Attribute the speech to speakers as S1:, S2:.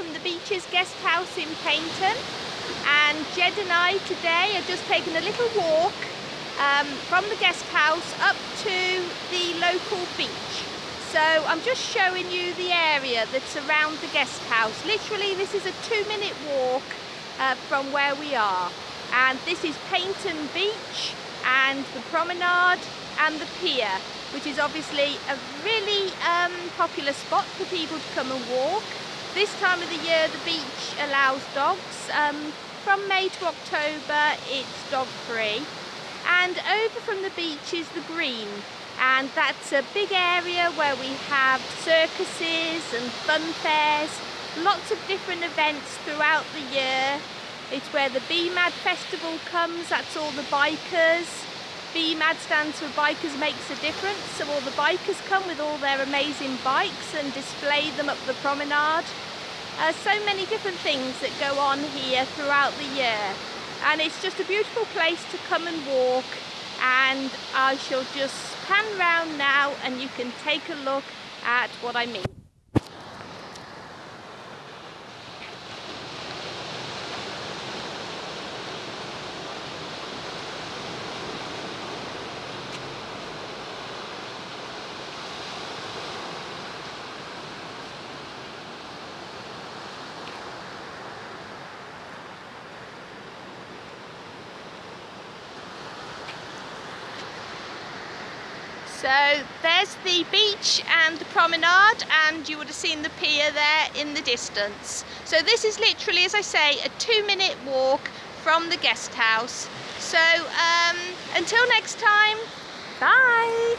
S1: from the Beaches Guest House in Paignton and Jed and I today are just taking a little walk um, from the guest house up to the local beach. So I'm just showing you the area that's around the guest house. Literally this is a two minute walk uh, from where we are and this is Paignton Beach and the promenade and the pier which is obviously a really um, popular spot for people to come and walk. This time of the year the beach allows dogs. Um, from May to October it's dog free. And over from the beach is the green. And that's a big area where we have circuses and fun fairs, lots of different events throughout the year. It's where the BMAD festival comes, that's all the bikers, BMAD stands for Bikers Makes a Difference, so all the bikers come with all their amazing bikes and display them up the promenade. Uh, so many different things that go on here throughout the year and it's just a beautiful place to come and walk and I shall just pan round now and you can take a look at what I mean. So there's the beach and the promenade and you would have seen the pier there in the distance. So this is literally, as I say, a two minute walk from the guest house. So um, until next time, bye!